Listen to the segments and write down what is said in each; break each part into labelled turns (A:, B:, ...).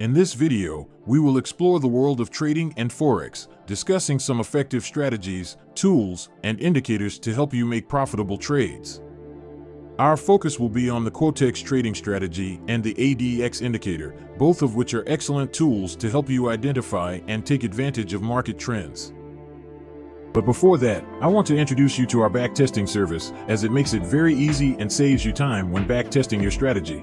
A: In this video, we will explore the world of trading and Forex, discussing some effective strategies, tools, and indicators to help you make profitable trades. Our focus will be on the Quotex trading strategy and the ADX indicator, both of which are excellent tools to help you identify and take advantage of market trends. But before that, I want to introduce you to our backtesting service as it makes it very easy and saves you time when backtesting your strategy.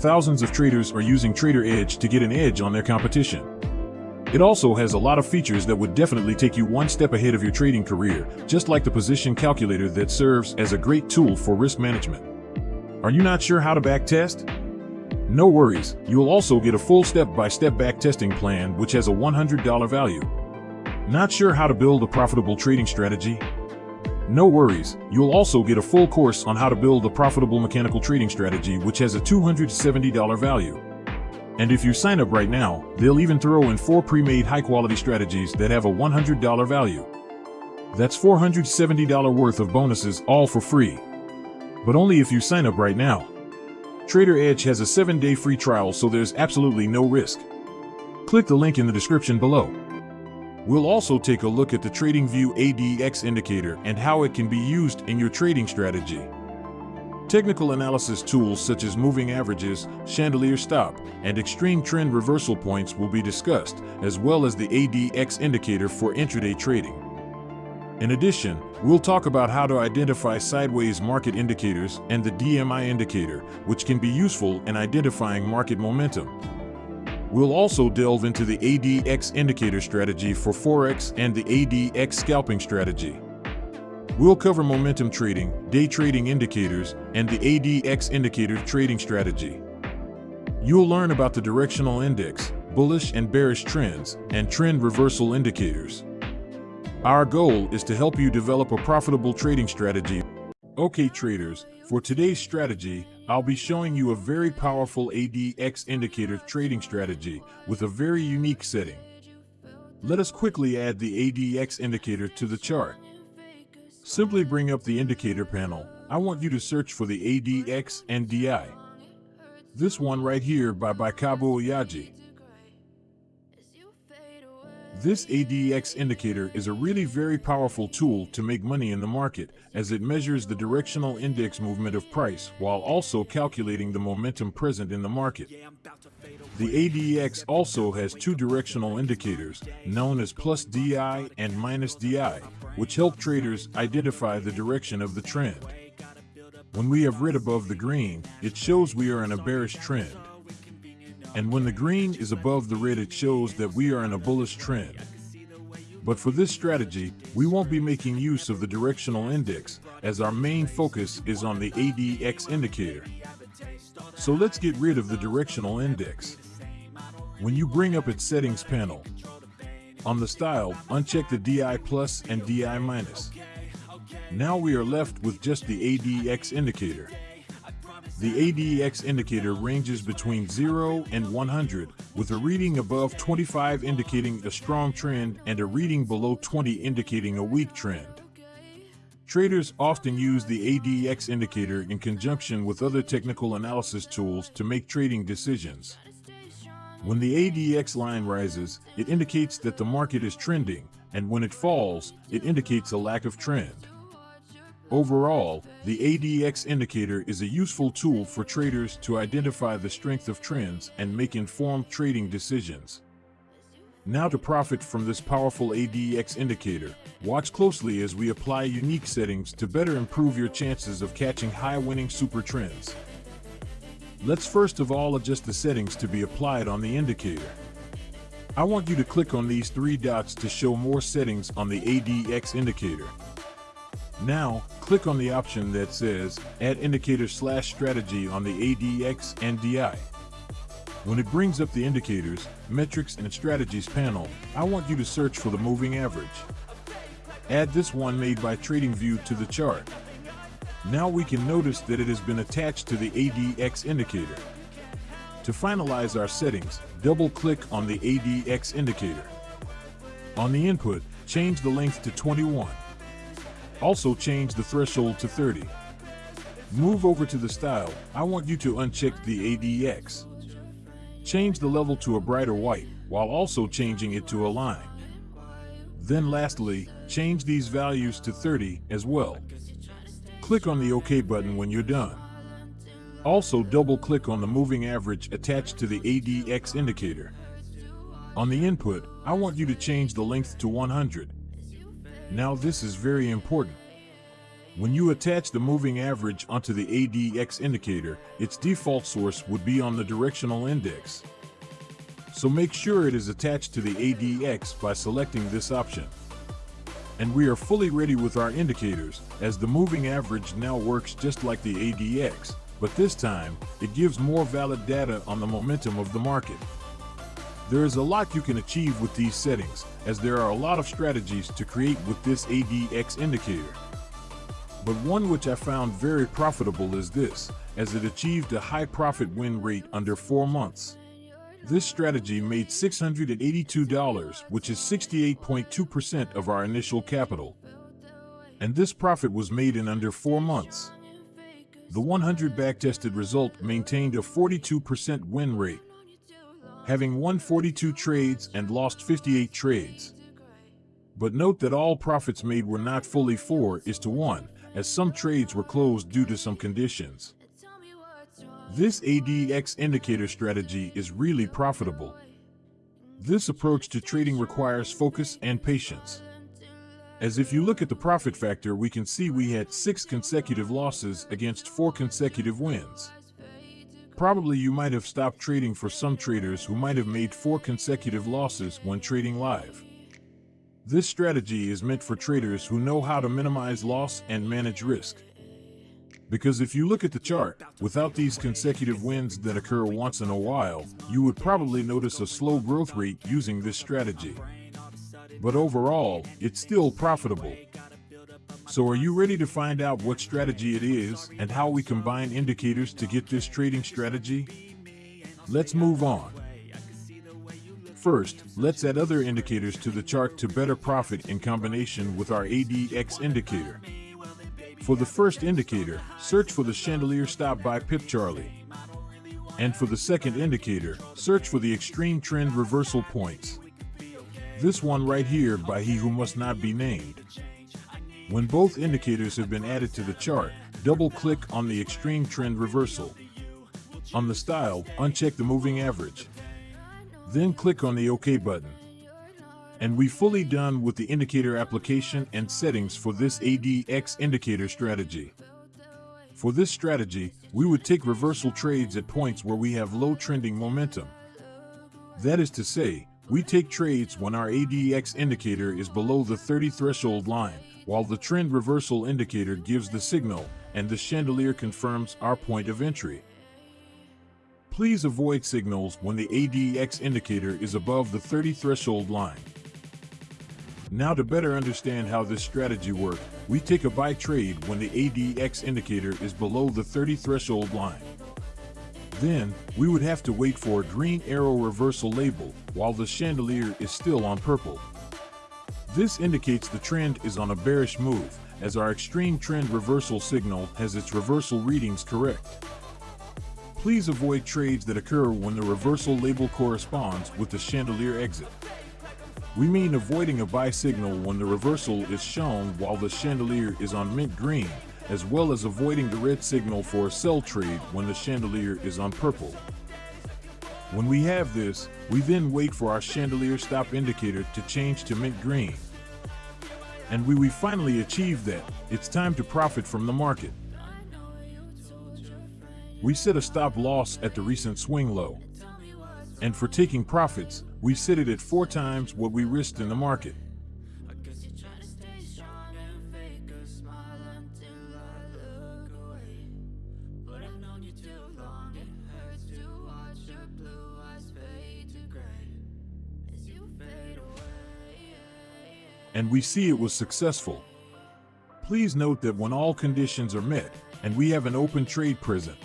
A: Thousands of traders are using Trader Edge to get an edge on their competition. It also has a lot of features that would definitely take you one step ahead of your trading career, just like the position calculator that serves as a great tool for risk management. Are you not sure how to backtest? No worries, you'll also get a full step-by-step backtesting plan which has a $100 value. Not sure how to build a profitable trading strategy? No worries, you'll also get a full course on how to build a profitable mechanical trading strategy which has a $270 value. And if you sign up right now, they'll even throw in four pre-made high-quality strategies that have a $100 value. That's $470 worth of bonuses all for free. But only if you sign up right now. Trader Edge has a 7-day free trial so there's absolutely no risk. Click the link in the description below. We'll also take a look at the TradingView ADX indicator and how it can be used in your trading strategy. Technical analysis tools such as moving averages, chandelier stop, and extreme trend reversal points will be discussed, as well as the ADX indicator for intraday trading. In addition, we'll talk about how to identify sideways market indicators and the DMI indicator, which can be useful in identifying market momentum. We'll also delve into the ADX indicator strategy for Forex and the ADX scalping strategy. We'll cover momentum trading, day trading indicators, and the ADX indicator trading strategy. You'll learn about the directional index, bullish and bearish trends, and trend reversal indicators. Our goal is to help you develop a profitable trading strategy. Okay traders, for today's strategy, I'll be showing you a very powerful ADX indicator trading strategy with a very unique setting. Let us quickly add the ADX indicator to the chart. Simply bring up the indicator panel. I want you to search for the ADX and DI. This one right here by BeikabuOyaji. This ADX indicator is a really very powerful tool to make money in the market as it measures the directional index movement of price while also calculating the momentum present in the market. The ADX also has two directional indicators known as plus DI and minus DI, which help traders identify the direction of the trend. When we have red above the green, it shows we are in a bearish trend and when the green is above the red it shows that we are in a bullish trend. But for this strategy, we won't be making use of the directional index as our main focus is on the ADX indicator. So let's get rid of the directional index. When you bring up its settings panel, on the style, uncheck the DI plus and DI minus. Now we are left with just the ADX indicator. The ADX indicator ranges between 0 and 100, with a reading above 25 indicating a strong trend and a reading below 20 indicating a weak trend. Traders often use the ADX indicator in conjunction with other technical analysis tools to make trading decisions. When the ADX line rises, it indicates that the market is trending, and when it falls, it indicates a lack of trend. Overall, the ADX indicator is a useful tool for traders to identify the strength of trends and make informed trading decisions. Now to profit from this powerful ADX indicator, watch closely as we apply unique settings to better improve your chances of catching high-winning super trends. Let's first of all adjust the settings to be applied on the indicator. I want you to click on these three dots to show more settings on the ADX indicator. Now, click on the option that says Add Indicator slash Strategy on the ADX and DI. When it brings up the Indicators, Metrics and Strategies panel, I want you to search for the Moving Average. Add this one made by TradingView to the chart. Now we can notice that it has been attached to the ADX indicator. To finalize our settings, double-click on the ADX indicator. On the input, change the length to 21. Also change the threshold to 30. Move over to the style. I want you to uncheck the ADX. Change the level to a brighter white while also changing it to a line. Then lastly, change these values to 30 as well. Click on the OK button when you're done. Also double click on the moving average attached to the ADX indicator. On the input, I want you to change the length to 100. Now this is very important. When you attach the moving average onto the ADX indicator, its default source would be on the directional index. So make sure it is attached to the ADX by selecting this option. And we are fully ready with our indicators, as the moving average now works just like the ADX, but this time, it gives more valid data on the momentum of the market. There is a lot you can achieve with these settings, as there are a lot of strategies to create with this ADX indicator. But one which I found very profitable is this, as it achieved a high profit win rate under 4 months. This strategy made $682, which is 68.2% of our initial capital. And this profit was made in under 4 months. The 100 backtested result maintained a 42% win rate, having won 42 trades and lost 58 trades. But note that all profits made were not fully 4 is to 1, as some trades were closed due to some conditions. This ADX indicator strategy is really profitable. This approach to trading requires focus and patience. As if you look at the profit factor, we can see we had six consecutive losses against four consecutive wins. Probably you might have stopped trading for some traders who might have made four consecutive losses when trading live. This strategy is meant for traders who know how to minimize loss and manage risk. Because if you look at the chart, without these consecutive wins that occur once in a while, you would probably notice a slow growth rate using this strategy. But overall, it's still profitable. So are you ready to find out what strategy it is and how we combine indicators to get this trading strategy? Let's move on. First, let's add other indicators to the chart to better profit in combination with our ADX indicator. For the first indicator, search for the chandelier stop by Pip Charlie. And for the second indicator, search for the extreme trend reversal points. This one right here by He Who Must Not Be Named. When both indicators have been added to the chart, double-click on the extreme trend reversal. On the style, uncheck the moving average. Then click on the OK button. And we fully done with the indicator application and settings for this ADX indicator strategy. For this strategy, we would take reversal trades at points where we have low trending momentum. That is to say, we take trades when our ADX indicator is below the 30 threshold line, while the trend reversal indicator gives the signal and the chandelier confirms our point of entry. Please avoid signals when the ADX indicator is above the 30 threshold line. Now to better understand how this strategy works, we take a buy trade when the ADX indicator is below the 30 threshold line. Then, we would have to wait for a green arrow reversal label while the chandelier is still on purple. This indicates the trend is on a bearish move, as our extreme trend reversal signal has its reversal readings correct. Please avoid trades that occur when the reversal label corresponds with the chandelier exit. We mean avoiding a buy signal when the reversal is shown while the chandelier is on mint green, as well as avoiding the red signal for a sell trade when the chandelier is on purple. When we have this, we then wait for our chandelier stop indicator to change to mint green. And we, we finally achieve that, it's time to profit from the market. We set a stop loss at the recent swing low. And for taking profits, we set it at four times what we risked in the market. And we see it was successful. Please note that when all conditions are met, and we have an open trade present,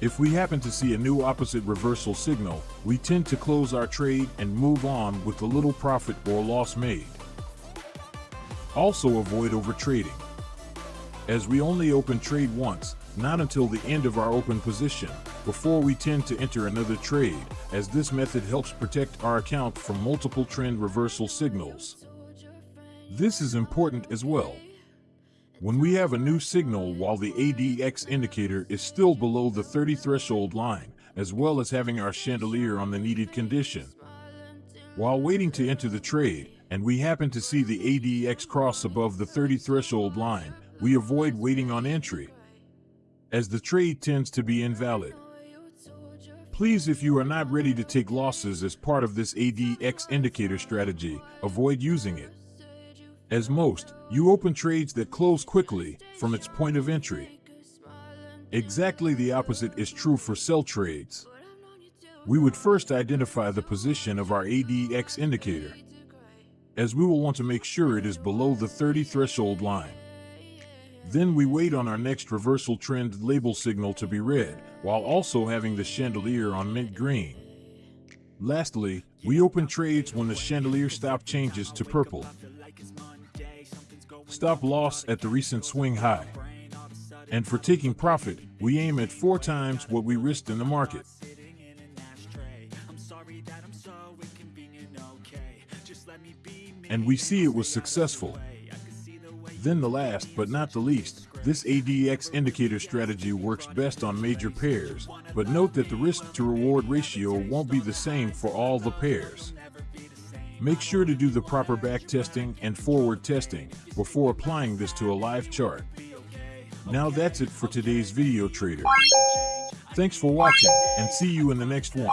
A: If we happen to see a new opposite reversal signal, we tend to close our trade and move on with the little profit or loss made. Also avoid overtrading. as we only open trade once, not until the end of our open position, before we tend to enter another trade, as this method helps protect our account from multiple trend reversal signals. This is important as well. When we have a new signal while the ADX indicator is still below the 30 threshold line, as well as having our chandelier on the needed condition. While waiting to enter the trade, and we happen to see the ADX cross above the 30 threshold line, we avoid waiting on entry, as the trade tends to be invalid. Please, if you are not ready to take losses as part of this ADX indicator strategy, avoid using it. As most, you open trades that close quickly from its point of entry. Exactly the opposite is true for sell trades. We would first identify the position of our ADX indicator, as we will want to make sure it is below the 30 threshold line. Then we wait on our next reversal trend label signal to be read, while also having the chandelier on mint green. Lastly, we open trades when the chandelier stop changes to purple. Stop loss at the recent swing high. And for taking profit, we aim at four times what we risked in the market. And we see it was successful. Then the last but not the least, this ADX indicator strategy works best on major pairs, but note that the risk to reward ratio won't be the same for all the pairs. Make sure to do the proper back testing and forward testing before applying this to a live chart. Now that's it for today's video trader. Thanks for watching and see you in the next one.